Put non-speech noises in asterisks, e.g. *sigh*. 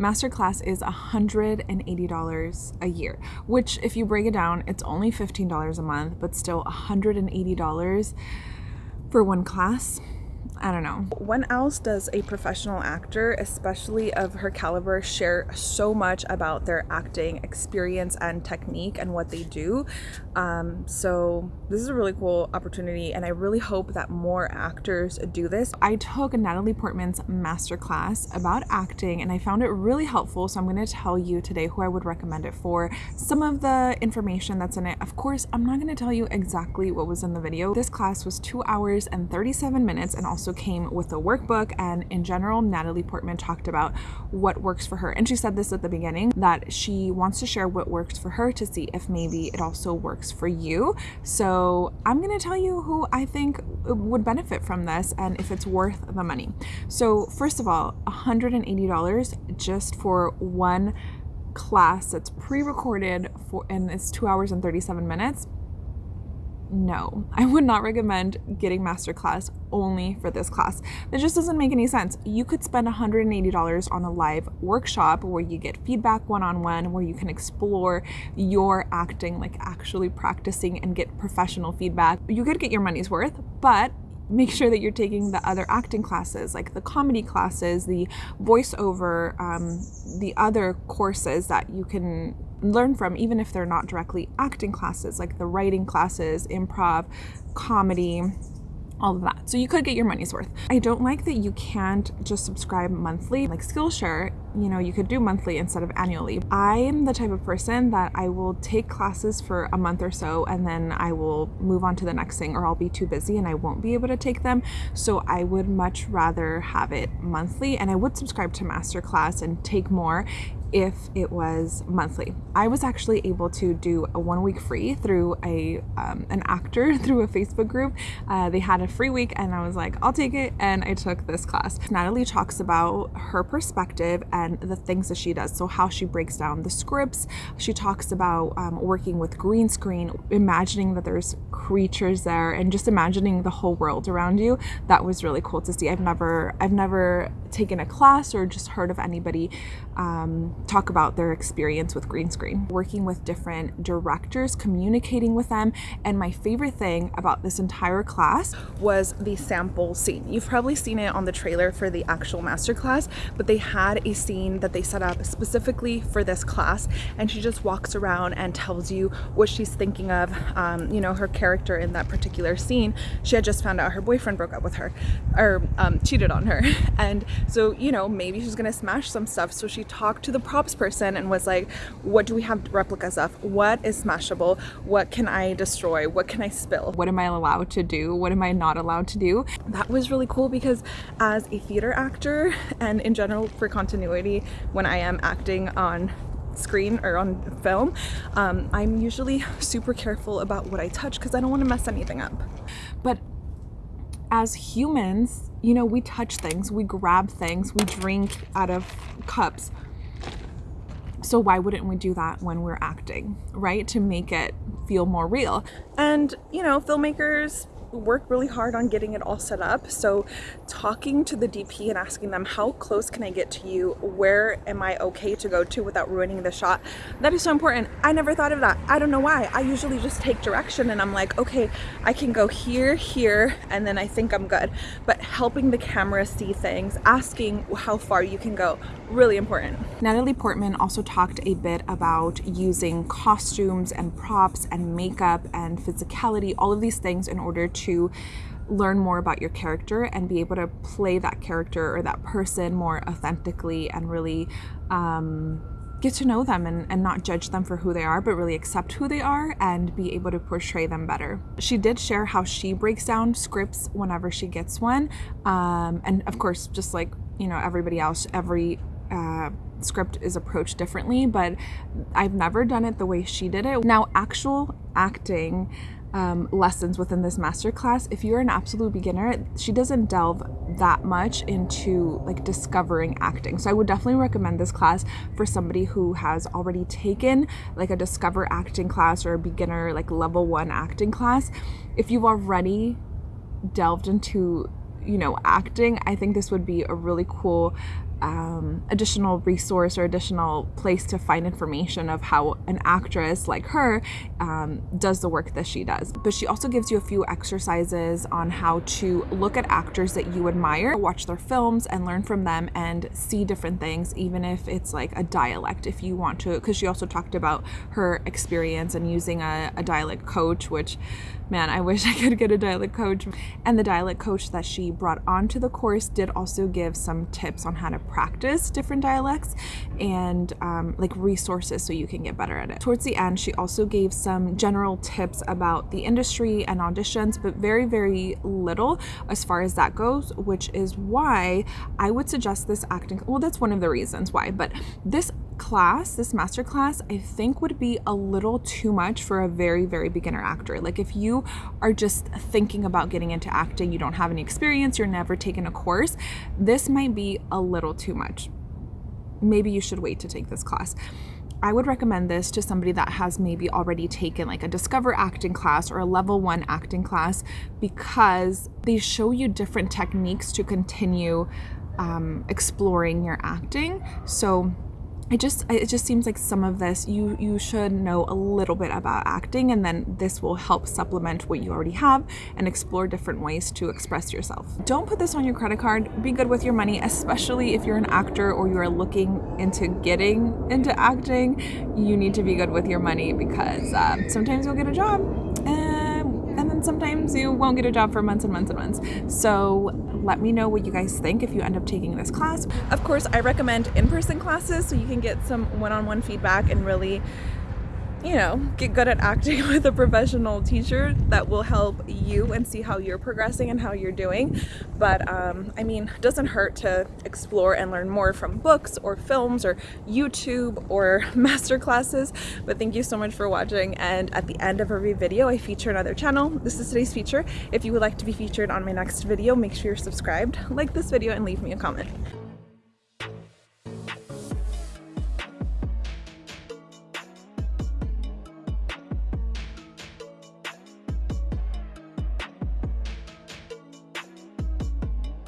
Masterclass is $180 a year, which if you break it down, it's only $15 a month, but still $180 for one class. I don't know. When else does a professional actor, especially of her caliber, share so much about their acting experience and technique and what they do? Um, so this is a really cool opportunity and I really hope that more actors do this. I took Natalie Portman's masterclass about acting and I found it really helpful. So I'm going to tell you today who I would recommend it for. Some of the information that's in it, of course, I'm not going to tell you exactly what was in the video. This class was two hours and 37 minutes and also also came with a workbook and in general Natalie Portman talked about what works for her. And she said this at the beginning that she wants to share what works for her to see if maybe it also works for you. So I'm gonna tell you who I think would benefit from this and if it's worth the money. So first of all $180 just for one class that's pre-recorded for and it's two hours and 37 minutes no, I would not recommend getting masterclass only for this class. That just doesn't make any sense. You could spend $180 on a live workshop where you get feedback one-on-one, -on -one, where you can explore your acting, like actually practicing and get professional feedback. You could get your money's worth, but make sure that you're taking the other acting classes, like the comedy classes, the voiceover, um, the other courses that you can learn from, even if they're not directly acting classes, like the writing classes, improv, comedy, all of that. So you could get your money's worth. I don't like that you can't just subscribe monthly. Like Skillshare, you know, you could do monthly instead of annually. I am the type of person that I will take classes for a month or so and then I will move on to the next thing or I'll be too busy and I won't be able to take them. So I would much rather have it monthly and I would subscribe to Masterclass and take more if it was monthly. I was actually able to do a one week free through a um, an actor *laughs* through a Facebook group. Uh, they had a free week and I was like, I'll take it. And I took this class. Natalie talks about her perspective and the things that she does. So how she breaks down the scripts. She talks about um, working with green screen, imagining that there's creatures there and just imagining the whole world around you. That was really cool to see. I've never, I've never taken a class or just heard of anybody um, talk about their experience with green screen, working with different directors, communicating with them. And my favorite thing about this entire class was the sample scene. You've probably seen it on the trailer for the actual masterclass, but they had a scene that they set up specifically for this class. And she just walks around and tells you what she's thinking of, um, you know, her character in that particular scene. She had just found out her boyfriend broke up with her or um, cheated on her. *laughs* And so, you know, maybe she's gonna smash some stuff. So she talked to the props person and was like, what do we have replicas of? What is smashable? What can I destroy? What can I spill? What am I allowed to do? What am I not allowed to do? That was really cool because as a theater actor and in general for continuity, when I am acting on screen or on film, um, I'm usually super careful about what I touch because I don't want to mess anything up. But as humans, you know, we touch things, we grab things, we drink out of cups. So why wouldn't we do that when we're acting, right? To make it feel more real. And, you know, filmmakers work really hard on getting it all set up. So talking to the DP and asking them, how close can I get to you? Where am I okay to go to without ruining the shot? That is so important. I never thought of that. I don't know why. I usually just take direction and I'm like, okay, I can go here, here, and then I think I'm good. But helping the camera see things, asking how far you can go, really important. Natalie Portman also talked a bit about using costumes and props and makeup and physicality, all of these things in order to learn more about your character and be able to play that character or that person more authentically and really um, get to know them and, and not judge them for who they are, but really accept who they are and be able to portray them better. She did share how she breaks down scripts whenever she gets one. Um, and of course, just like, you know, everybody else, every uh, script is approached differently, but I've never done it the way she did it. Now, actual acting um, lessons within this masterclass, if you're an absolute beginner, she doesn't delve that much into like discovering acting. So I would definitely recommend this class for somebody who has already taken like a discover acting class or a beginner like level one acting class. If you've already delved into you know acting, I think this would be a really cool um, additional resource or additional place to find information of how an actress like her um, does the work that she does. But she also gives you a few exercises on how to look at actors that you admire, watch their films and learn from them and see different things, even if it's like a dialect, if you want to, because she also talked about her experience and using a, a dialect coach, which man, I wish *laughs* I could get a dialect coach. And the dialect coach that she brought onto the course did also give some tips on how to practice different dialects and um, like resources so you can get better at it. Towards the end, she also gave some general tips about the industry and auditions, but very, very little as far as that goes, which is why I would suggest this acting. Well, that's one of the reasons why, but this class, this master class, I think would be a little too much for a very, very beginner actor. Like if you are just thinking about getting into acting, you don't have any experience, you're never taken a course, this might be a little too much. Maybe you should wait to take this class. I would recommend this to somebody that has maybe already taken like a discover acting class or a level one acting class because they show you different techniques to continue um, exploring your acting. So it just it just seems like some of this you you should know a little bit about acting and then this will help supplement what you already have and explore different ways to express yourself. Don't put this on your credit card. Be good with your money especially if you're an actor or you are looking into getting into acting. You need to be good with your money because uh, sometimes you'll get a job and, and then sometimes you won't get a job for months and months and months. So let me know what you guys think if you end up taking this class. Of course, I recommend in-person classes so you can get some one-on-one -on -one feedback and really you know, get good at acting *laughs* with a professional teacher that will help you and see how you're progressing and how you're doing. But um, I mean, it doesn't hurt to explore and learn more from books or films or YouTube or *laughs* master classes. But thank you so much for watching. And at the end of every video, I feature another channel. This is today's feature. If you would like to be featured on my next video, make sure you're subscribed, like this video, and leave me a comment.